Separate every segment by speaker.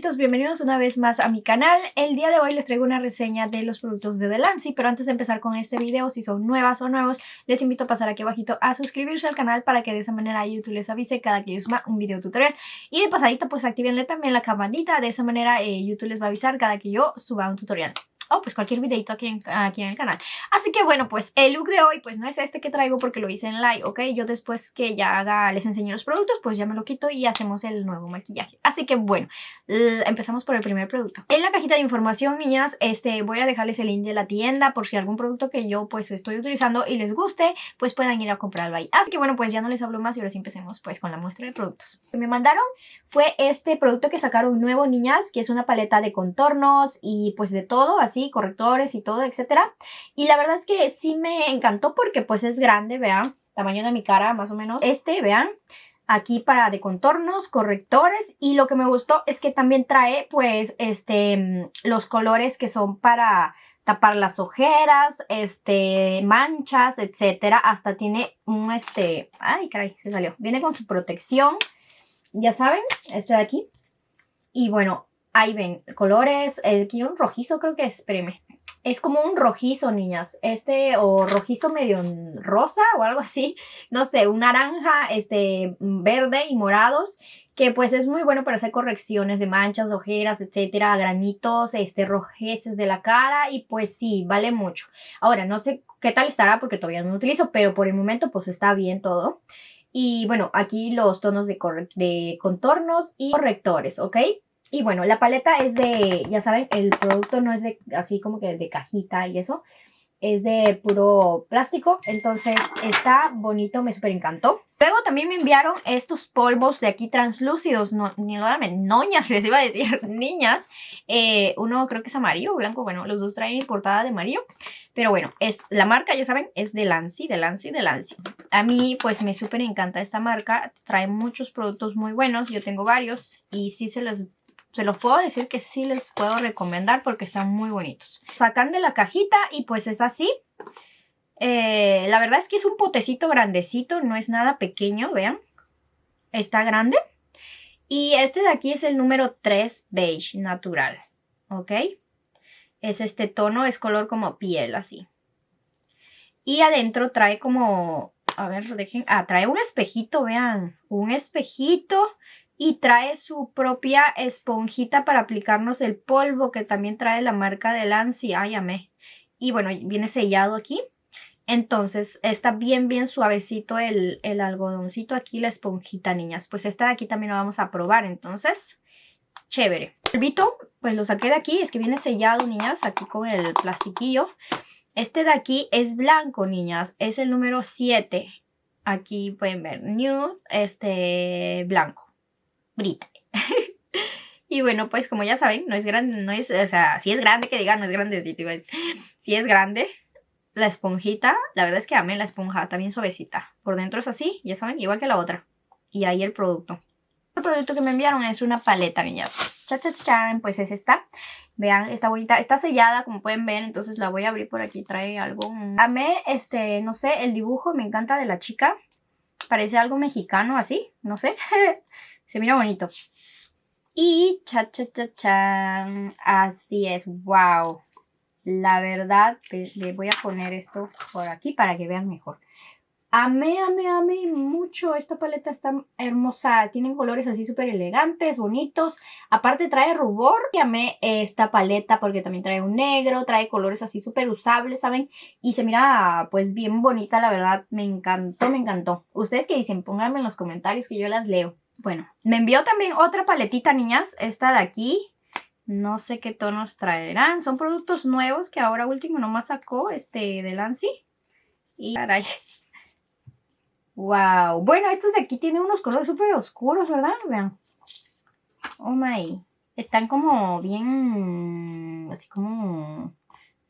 Speaker 1: bienvenidos una vez más a mi canal. El día de hoy les traigo una reseña de los productos de Delancey, pero antes de empezar con este video, si son nuevas o nuevos, les invito a pasar aquí abajito a suscribirse al canal para que de esa manera YouTube les avise cada que yo suba un video tutorial. Y de pasadita pues activenle también la campanita, de esa manera eh, YouTube les va a avisar cada que yo suba un tutorial o pues cualquier videito aquí en, aquí en el canal. Así que bueno, pues el look de hoy pues no es este que traigo porque lo hice en live, ¿ok? Yo después que ya haga, les enseño los productos, pues ya me lo quito y hacemos el nuevo maquillaje. Así que bueno, empezamos por el primer producto. En la cajita de información, niñas, este, voy a dejarles el link de la tienda por si algún producto que yo pues estoy utilizando y les guste, pues puedan ir a comprarlo ahí. Así que bueno, pues ya no les hablo más y ahora sí empecemos pues con la muestra de productos. Lo que me mandaron fue este producto que sacaron nuevo, niñas, que es una paleta de contornos y pues de todo, así correctores y todo, etcétera. Y la verdad es que sí me encantó porque pues es grande, vean, tamaño de mi cara más o menos. Este, vean, aquí para de contornos, correctores y lo que me gustó es que también trae pues este los colores que son para tapar las ojeras, este manchas, etcétera, hasta tiene un este, ay caray, se salió. Viene con su protección. Ya saben, este de aquí. Y bueno, Ahí ven, colores, aquí un rojizo creo que es, espérenme. Es como un rojizo, niñas. Este, o rojizo medio rosa o algo así. No sé, un naranja, este, verde y morados. Que pues es muy bueno para hacer correcciones de manchas, ojeras, etcétera, granitos, este, rojeces de la cara. Y pues sí, vale mucho. Ahora, no sé qué tal estará porque todavía no lo utilizo, pero por el momento pues está bien todo. Y bueno, aquí los tonos de, de contornos y correctores, ¿ok? Y bueno, la paleta es de, ya saben, el producto no es de así como que de cajita y eso. Es de puro plástico, entonces está bonito, me súper encantó. Luego también me enviaron estos polvos de aquí translúcidos, no, ni noñas les iba a decir, niñas. Eh, uno creo que es amarillo o blanco, bueno, los dos traen portada de amarillo. Pero bueno, es la marca, ya saben, es de Lancy, de Lancy, de Lancy. A mí pues me súper encanta esta marca, trae muchos productos muy buenos, yo tengo varios y sí se los se los puedo decir que sí les puedo recomendar porque están muy bonitos. Sacan de la cajita y pues es así. Eh, la verdad es que es un potecito grandecito, no es nada pequeño, vean. Está grande. Y este de aquí es el número 3 beige natural, ¿ok? Es este tono, es color como piel, así. Y adentro trae como, a ver, dejen, ah, trae un espejito, vean, un espejito y trae su propia esponjita para aplicarnos el polvo que también trae la marca de Lancy. Ay, amé. Y bueno, viene sellado aquí. Entonces está bien, bien suavecito el, el algodoncito aquí, la esponjita, niñas. Pues esta de aquí también lo vamos a probar, entonces, chévere. El vito, pues lo saqué de aquí, es que viene sellado, niñas, aquí con el plastiquillo. Este de aquí es blanco, niñas, es el número 7. Aquí pueden ver, nude, este, blanco. y bueno, pues como ya saben, no es grande, no es, o sea, si es grande que diga, no es grandecito, si es grande, la esponjita, la verdad es que amé la esponja, también suavecita. Por dentro es así, ya saben, igual que la otra. Y ahí el producto. El producto que me enviaron es una paleta, niñas. Cha, cha, cha, pues es esta. Vean, está bonita. Está sellada, como pueden ver, entonces la voy a abrir por aquí. Trae algo. Amé, este, no sé, el dibujo me encanta de la chica. Parece algo mexicano así, no sé. Se mira bonito. Y cha cha cha cha. Así es, wow. La verdad, pues, le voy a poner esto por aquí para que vean mejor. Amé, amé, amé mucho. Esta paleta está hermosa. Tienen colores así súper elegantes, bonitos. Aparte trae rubor. Y amé esta paleta porque también trae un negro. Trae colores así súper usables, ¿saben? Y se mira pues bien bonita, la verdad. Me encantó, me encantó. Ustedes que dicen, pónganme en los comentarios que yo las leo. Bueno, me envió también otra paletita, niñas. Esta de aquí. No sé qué tonos traerán. Son productos nuevos que ahora último nomás sacó este de Lancy. Y caray. Wow. Bueno, estos de aquí tienen unos colores súper oscuros, ¿verdad? Vean. Oh my. Están como bien... Así como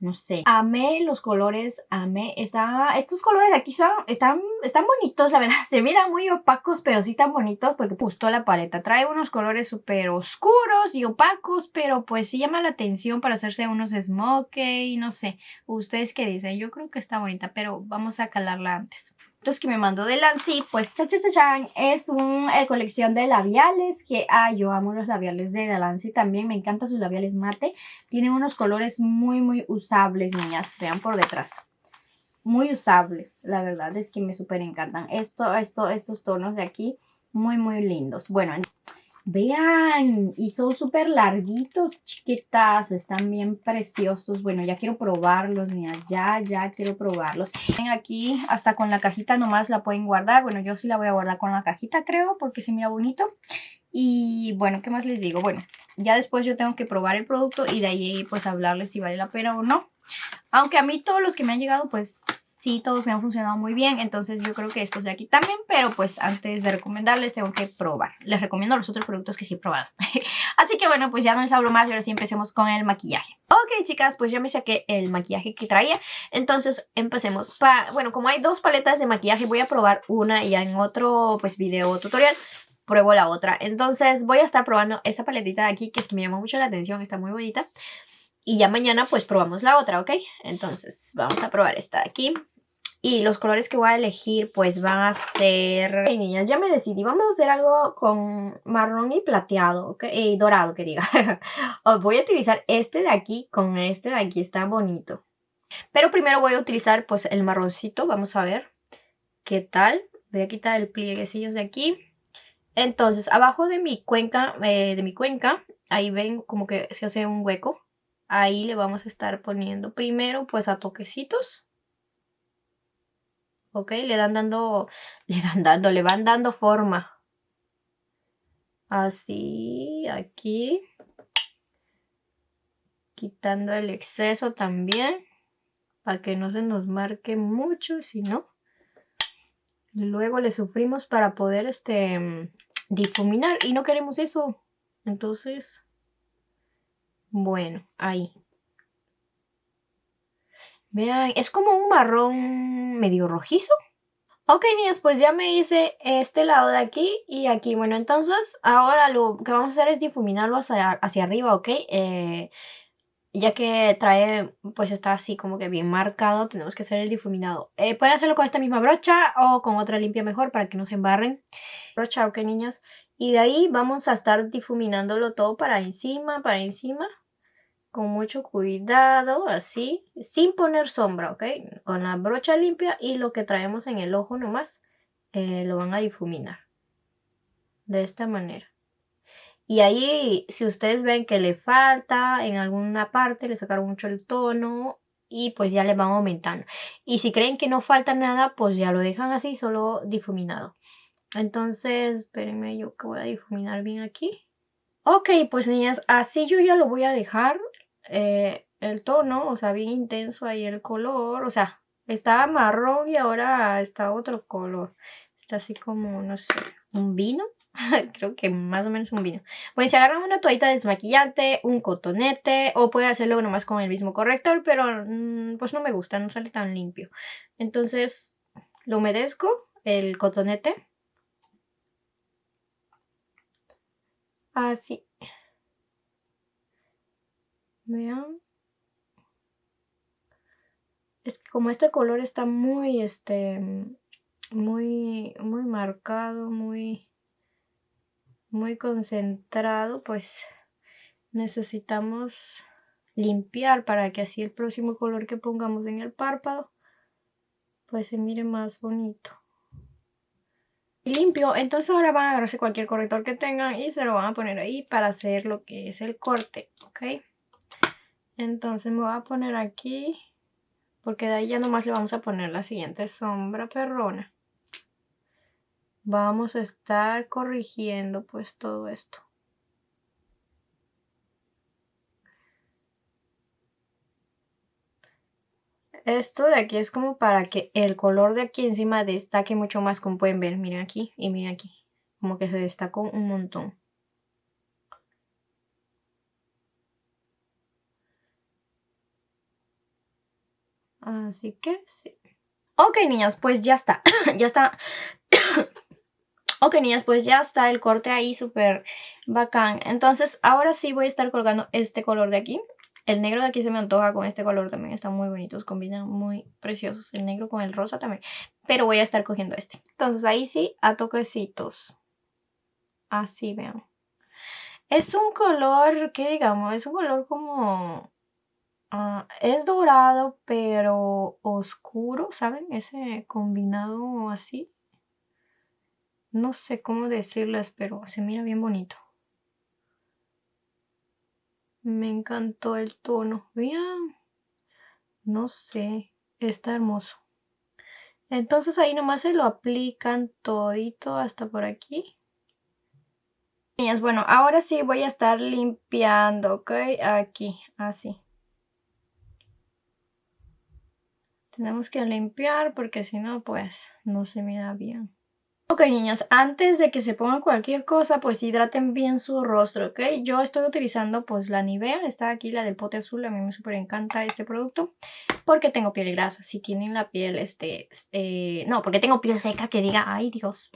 Speaker 1: no sé. Amé los colores, amé. Está, estos colores aquí son, están, están bonitos, la verdad. Se miran muy opacos, pero sí están bonitos porque gustó la paleta. Trae unos colores súper oscuros y opacos, pero pues sí llama la atención para hacerse unos smoke y no sé. ¿Ustedes qué dicen? Yo creo que está bonita, pero vamos a calarla antes. Que me mandó de Lancy, pues cha, cha, cha, es una colección de labiales que, ah, yo amo los labiales de Lancy también, me encantan sus labiales mate, tienen unos colores muy, muy usables, niñas, vean por detrás, muy usables, la verdad es que me súper encantan, esto, esto, estos tonos de aquí, muy, muy lindos, bueno, Vean, y son súper larguitos, chiquitas, están bien preciosos. Bueno, ya quiero probarlos, mira, ya, ya quiero probarlos. Ven aquí, hasta con la cajita nomás la pueden guardar. Bueno, yo sí la voy a guardar con la cajita, creo, porque se mira bonito. Y bueno, ¿qué más les digo? Bueno, ya después yo tengo que probar el producto y de ahí pues hablarles si vale la pena o no. Aunque a mí todos los que me han llegado pues sí, todos me han funcionado muy bien, entonces yo creo que estos de aquí también, pero pues antes de recomendarles tengo que probar. Les recomiendo los otros productos que sí he probado. Así que bueno, pues ya no les hablo más y ahora sí empecemos con el maquillaje. Ok, chicas, pues ya me saqué el maquillaje que traía, entonces empecemos. Pa bueno, como hay dos paletas de maquillaje, voy a probar una y ya en otro pues video tutorial pruebo la otra. Entonces voy a estar probando esta paletita de aquí que es que me llama mucho la atención, está muy bonita. Y ya mañana pues probamos la otra, ¿ok? Entonces vamos a probar esta de aquí. Y los colores que voy a elegir pues van a ser... Niñas, ya me decidí. Vamos a hacer algo con marrón y plateado, ¿ok? Y dorado, que diga. Os voy a utilizar este de aquí con este de aquí. Está bonito. Pero primero voy a utilizar pues el marroncito. Vamos a ver qué tal. Voy a quitar el plieguecillos de aquí. Entonces, abajo de mi cuenca, eh, de mi cuenca, ahí ven como que se hace un hueco. Ahí le vamos a estar poniendo primero pues a toquecitos ¿ok? Le dan dando, le dan dando, le van dando forma. Así, aquí. Quitando el exceso también, para que no se nos marque mucho, si no. Luego le sufrimos para poder este, difuminar y no queremos eso. Entonces, bueno, ahí. Vean, es como un marrón medio rojizo. Ok, niñas, pues ya me hice este lado de aquí y aquí. Bueno, entonces ahora lo que vamos a hacer es difuminarlo hacia, hacia arriba, ¿ok? Eh, ya que trae, pues está así como que bien marcado, tenemos que hacer el difuminado. Eh, pueden hacerlo con esta misma brocha o con otra limpia mejor para que no se embarren. Brocha, ok, niñas. Y de ahí vamos a estar difuminándolo todo para encima, para encima con mucho cuidado, así, sin poner sombra, ¿ok? Con la brocha limpia y lo que traemos en el ojo nomás, eh, lo van a difuminar. De esta manera. Y ahí, si ustedes ven que le falta en alguna parte, le sacaron mucho el tono y pues ya le van aumentando. Y si creen que no falta nada, pues ya lo dejan así, solo difuminado. Entonces, espérenme, yo que voy a difuminar bien aquí. Ok, pues niñas, así yo ya lo voy a dejar. Eh, el tono, o sea, bien intenso ahí el color, o sea, estaba marrón y ahora está otro color. Está así como, no sé, un vino. Creo que más o menos un vino. Pues se agarran una toallita desmaquillante, un cotonete o pueden hacerlo nomás con el mismo corrector, pero mm, pues no me gusta, no sale tan limpio. Entonces lo humedezco, el cotonete. Así. Vean. Es que como este color está muy, este, muy, muy marcado, muy, muy concentrado, pues necesitamos limpiar para que así el próximo color que pongamos en el párpado, pues se mire más bonito. Limpio, entonces ahora van a agarrarse cualquier corrector que tengan y se lo van a poner ahí para hacer lo que es el corte, ¿ok? Entonces me voy a poner aquí, porque de ahí ya nomás le vamos a poner la siguiente sombra perrona. Vamos a estar corrigiendo pues todo esto. Esto de aquí es como para que el color de aquí encima destaque mucho más, como pueden ver. Miren aquí y miren aquí. Como que se destacó un montón. Así que sí. Ok, niñas, pues ya está. ya está. ok, niñas, pues ya está el corte ahí súper bacán. Entonces, ahora sí voy a estar colgando este color de aquí. El negro de aquí se me antoja con este color también. Están muy bonitos, combinan muy preciosos. El negro con el rosa también. pero voy a estar cogiendo este. Entonces ahí sí, a toquecitos. Así vean. Es un color, ¿qué digamos? Es un color como... Ah, es dorado, pero oscuro, ¿saben? Ese combinado así. No sé cómo decirles, pero se mira bien bonito. Me encantó el tono. Vean. No sé. Está hermoso. Entonces ahí nomás se lo aplican todito hasta por aquí. Bueno, ahora sí voy a estar limpiando, ¿ok? Aquí, así. Tenemos que limpiar porque si no, pues no se mira bien. Ok niños, antes de que se pongan cualquier cosa, pues hidraten bien su rostro, ¿ok? Yo estoy utilizando pues la Nivea, está aquí la del pote azul, a mí me súper encanta este producto porque tengo piel grasa, si tienen la piel, este, eh, no, porque tengo piel seca que diga, ay Dios,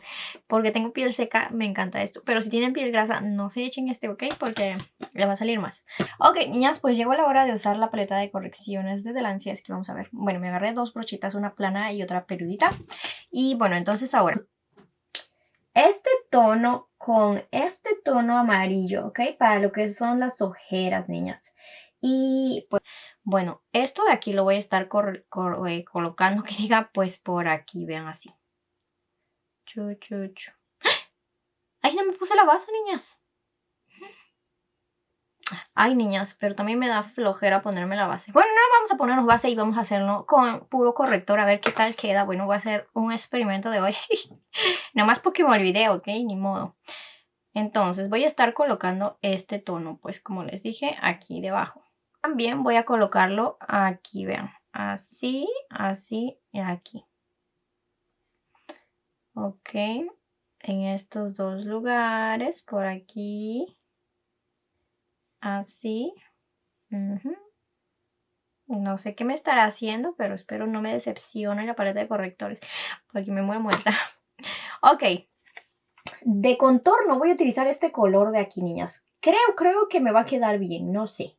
Speaker 1: porque tengo piel seca, me encanta esto, pero si tienen piel grasa, no se echen este, ¿ok? Porque le va a salir más. Ok, niñas, pues llegó la hora de usar la paleta de correcciones de Delancia, es que vamos a ver, bueno, me agarré dos brochitas, una plana y otra peludita, y bueno, entonces ahora tono con este tono amarillo, ¿ok? Para lo que son las ojeras, niñas. Y pues, bueno, esto de aquí lo voy a estar eh, colocando que diga pues por aquí, vean así. Chu, chu, chu. ¡Ah! ¡Ay, no me puse la base, niñas! Ay, niñas, pero también me da flojera ponerme la base. Bueno, no vamos a ponernos base y vamos a hacerlo con puro corrector a ver qué tal queda. Bueno, voy a hacer un experimento de hoy. Nada más porque me olvidé, ¿ok? Ni modo. Entonces voy a estar colocando este tono, pues como les dije, aquí debajo. También voy a colocarlo aquí, vean. Así, así y aquí. Ok. En estos dos lugares, por aquí así. No sé qué me estará haciendo, pero espero no me decepcione la paleta de correctores, porque me muero muerta. ok, de contorno voy a utilizar este color de aquí, niñas. Creo, creo que me va a quedar bien, no sé.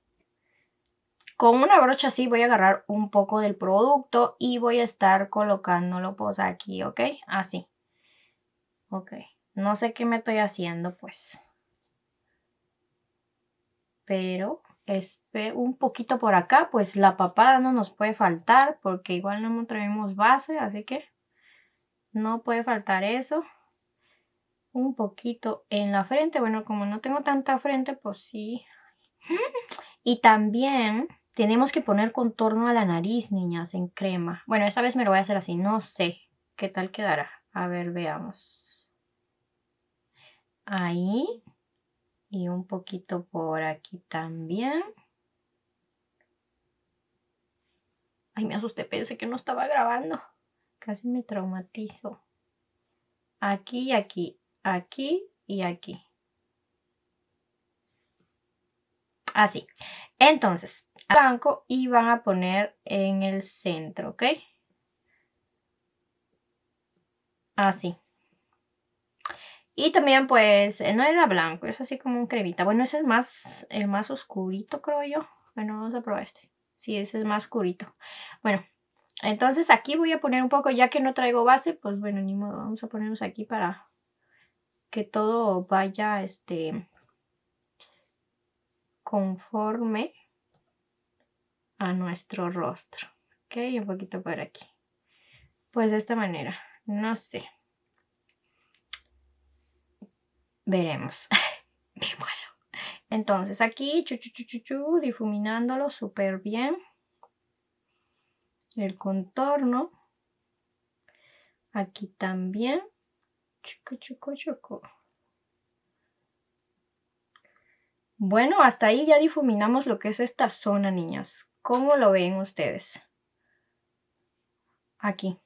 Speaker 1: Con una brocha así voy a agarrar un poco del producto y voy a estar colocándolo pues aquí, ¿ok? Así. Ok, no sé qué me estoy haciendo pues pero es un poquito por acá, pues la papada no nos puede faltar porque igual no traemos base, así que no puede faltar eso. Un poquito en la frente, bueno, como no tengo tanta frente, pues sí. Y también tenemos que poner contorno a la nariz, niñas, en crema. Bueno, esta vez me lo voy a hacer así, no sé qué tal quedará. A ver, veamos. Ahí y un poquito por aquí también. Ay, me asusté, pensé que no estaba grabando. Casi me traumatizo. Aquí y aquí, aquí y aquí. Así. Entonces, blanco y van a poner en el centro, ¿ok? Así. Y también pues no era blanco, es así como un cremita. Bueno, ese es más, el más oscurito creo yo. Bueno, vamos a probar este. Sí, ese es más oscurito. Bueno, entonces aquí voy a poner un poco, ya que no traigo base, pues bueno, ni modo, vamos a ponernos aquí para que todo vaya este conforme a nuestro rostro. Ok, un poquito por aquí. Pues de esta manera, no sé. Veremos. Me muero. Entonces aquí, chu, chu, chu, chu, difuminándolo súper bien. El contorno. Aquí también. Chucu, chucu, chucu. Bueno, hasta ahí ya difuminamos lo que es esta zona, niñas. ¿Cómo lo ven ustedes? Aquí.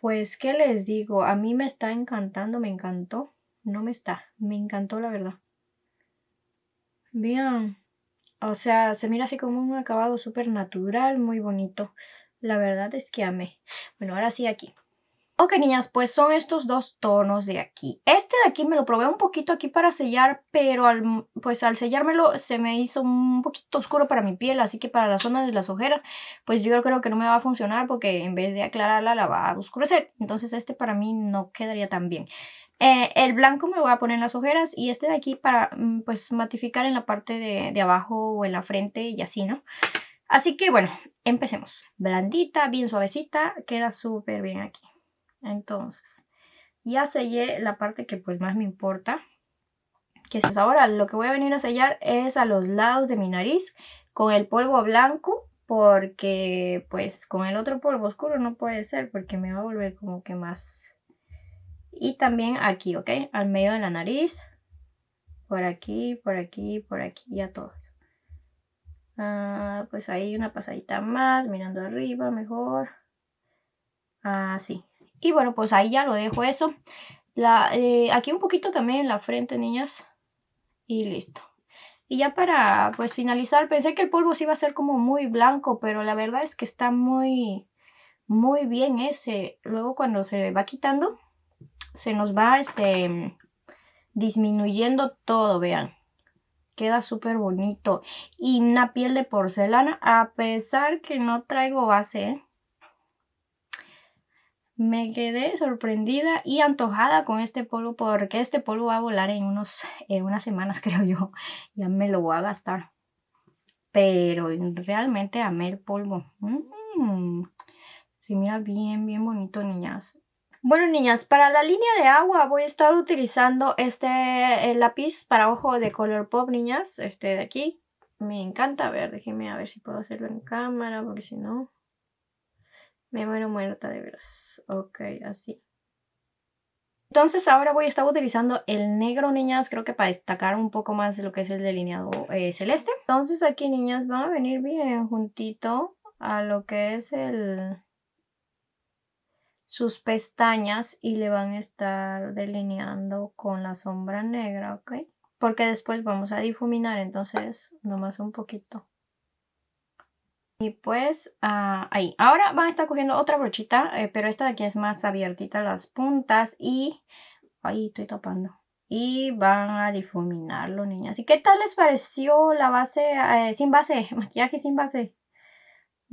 Speaker 1: Pues, ¿qué les digo? A mí me está encantando, me encantó. No me está, me encantó la verdad. Bien. O sea, se mira así como un acabado súper natural, muy bonito. La verdad es que amé. Bueno, ahora sí aquí. Ok, niñas, pues son estos dos tonos de aquí. Este de aquí me lo probé un poquito aquí para sellar, pero al, pues al sellármelo se me hizo un poquito oscuro para mi piel, así que para la zona de las ojeras, pues yo creo que no me va a funcionar porque en vez de aclararla la va a oscurecer. Entonces este para mí no quedaría tan bien. Eh, el blanco me lo voy a poner en las ojeras y este de aquí para mm, pues matificar en la parte de, de abajo o en la frente y así, ¿no? Así que bueno, empecemos. Blandita, bien suavecita, queda súper bien aquí. Entonces, ya sellé la parte que pues más me importa. Que es ahora lo que voy a venir a sellar es a los lados de mi nariz con el polvo blanco. Porque pues con el otro polvo oscuro no puede ser porque me va a volver como que más... Y también aquí, ¿ok? Al medio de la nariz. Por aquí, por aquí, por aquí, ya todo. Ah, pues ahí una pasadita más, mirando arriba mejor. Así. Y bueno, pues ahí ya lo dejo eso. La, eh, aquí un poquito también en la frente, niñas. Y listo. Y ya para pues finalizar, pensé que el polvo sí iba a ser como muy blanco, pero la verdad es que está muy, muy bien ese. Luego cuando se va quitando, se nos va este disminuyendo todo, vean. Queda súper bonito. Y una piel de porcelana, a pesar que no traigo base, ¿eh? me quedé sorprendida y antojada con este polvo porque este polvo va a volar en unos, unas semanas creo yo. Ya me lo voy a gastar. Pero realmente amé el polvo. Mm. Se mira bien, bien bonito, niñas. Bueno, niñas, para la línea de agua voy a estar utilizando este lápiz para ojo de color pop, niñas. Este de aquí. Me encanta. A ver, déjenme a ver si puedo hacerlo en cámara, porque si no... Me muero muerta de veras. Ok, así. Entonces ahora voy a estar utilizando el negro, niñas, creo que para destacar un poco más lo que es el delineado eh, celeste. Entonces aquí, niñas, van a venir bien juntito a lo que es el sus pestañas y le van a estar delineando con la sombra negra, ¿ok? Porque después vamos a difuminar, entonces nomás un poquito. Y pues ah, ahí. Ahora van a estar cogiendo otra brochita, eh, pero esta de aquí es más abiertita las puntas y... Ahí estoy tapando. Y van a difuminarlo, niñas. ¿Y qué tal les pareció la base eh, sin base? Maquillaje sin base.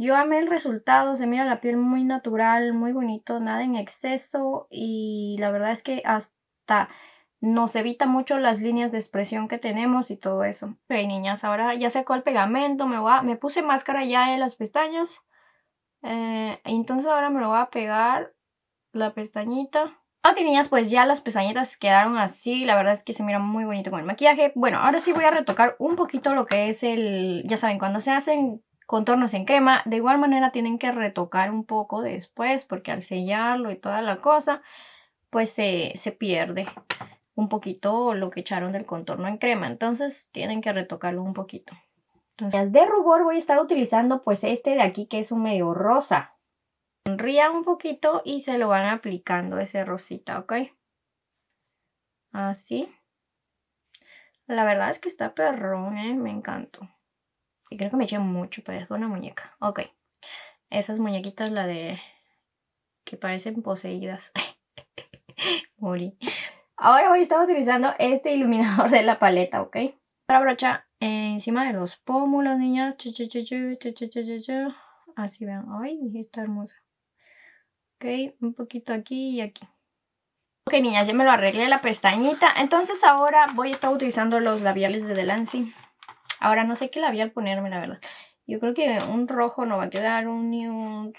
Speaker 1: Yo amé el resultado, se mira la piel muy natural, muy bonito, nada en exceso y la verdad es que hasta nos evita mucho las líneas de expresión que tenemos y todo eso. Ok, niñas, ahora ya secó el pegamento, me, voy me puse máscara ya en las pestañas. Eh, entonces ahora me lo voy a pegar la pestañita. Ok, niñas, pues ya las pestañitas quedaron así. La verdad es que se mira muy bonito con el maquillaje. Bueno, ahora sí voy a retocar un poquito lo que es el... Ya saben, cuando se hacen contornos en crema, de igual manera tienen que retocar un poco después porque al sellarlo y toda la cosa, pues se, se pierde un poquito lo que echaron del contorno en crema. Entonces tienen que retocarlo un poquito. Entonces de rubor voy a estar utilizando pues este de aquí que es un medio rosa. Sonría un poquito y se lo van aplicando ese rosita, ¿ok? Así. La verdad es que está perrón, ¿eh? Me encantó. Y creo que me eché mucho, es una muñeca. Ok. Esas muñequitas, la de... que parecen poseídas. Morí. Ahora voy a estar utilizando este iluminador de la paleta, ¿ok? Para brocha encima de los pómulos, niñas. Así vean. Ay, está hermosa. Ok, un poquito aquí y aquí. Ok, niñas, ya me lo arreglé la pestañita. Entonces ahora voy a estar utilizando los labiales de Delancey. Ahora no sé qué labial ponerme, la verdad. Yo creo que un rojo no va a quedar, un, un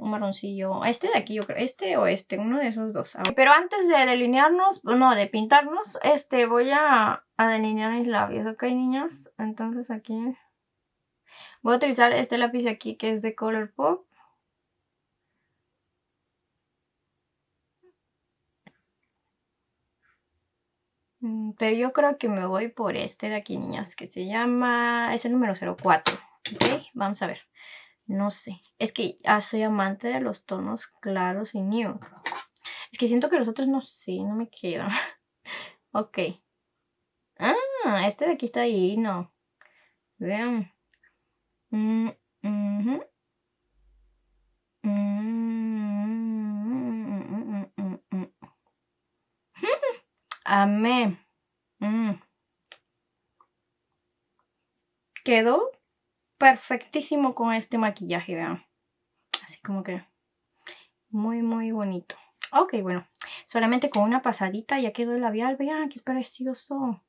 Speaker 1: un marroncillo. Este de aquí, yo creo. Este o este, uno de esos dos. Pero antes de delinearnos, no, de pintarnos, este, voy a, a delinear mis labios, ¿ok, niñas? Entonces aquí voy a utilizar este lápiz aquí que es de Color pero yo creo que me voy por este de aquí, niñas, que se llama... Es el número 04. Ok, vamos a ver. No sé. Es que ah, soy amante de los tonos claros y nude. Es que siento que los otros no sé, no me quedan. ok. Ah, este de aquí está ahí, no. Vean. Mm, mm, Amé. Mm. Quedó perfectísimo con este maquillaje, vean. Así como que muy, muy bonito. Ok, bueno, solamente con una pasadita ya quedó el labial. Vean, qué precioso.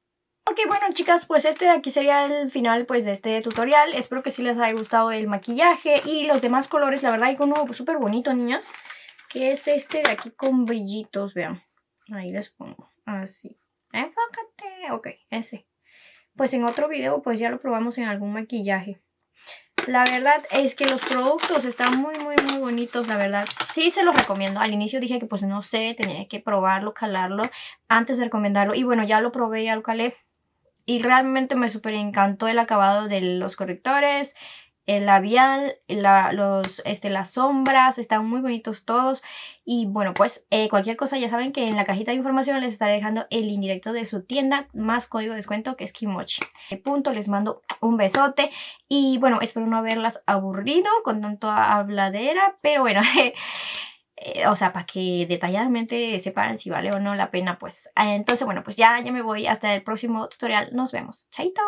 Speaker 1: Ok, bueno chicas, pues este de aquí sería el final pues de este tutorial. Espero que sí les haya gustado el maquillaje y los demás colores. La verdad hay uno súper bonito, niñas. Que es este de aquí con brillitos, vean. Ahí les pongo, así. Enfócate. Ok, ese. Pues en otro video pues ya lo probamos en algún maquillaje. La verdad es que los productos están muy, muy, muy bonitos, la verdad. Sí se los recomiendo. Al inicio dije que pues no sé, tenía que probarlo, calarlo antes de recomendarlo. Y bueno, ya lo probé, ya lo calé. Y realmente me súper encantó el acabado de los correctores, el labial, los, este, las sombras, están muy bonitos todos. Y bueno, pues eh, cualquier cosa ya saben que en la cajita de información les estaré dejando el indirecto de su tienda más código de descuento que es Kimochi. Punto, les mando un besote y bueno, espero no haberlas aburrido con tanto habladera, pero bueno... Eh, o sea, para que detalladamente sepan si vale o no la pena, pues. entonces, bueno, pues ya, ya me voy. Hasta el próximo tutorial. Nos vemos. Chaito.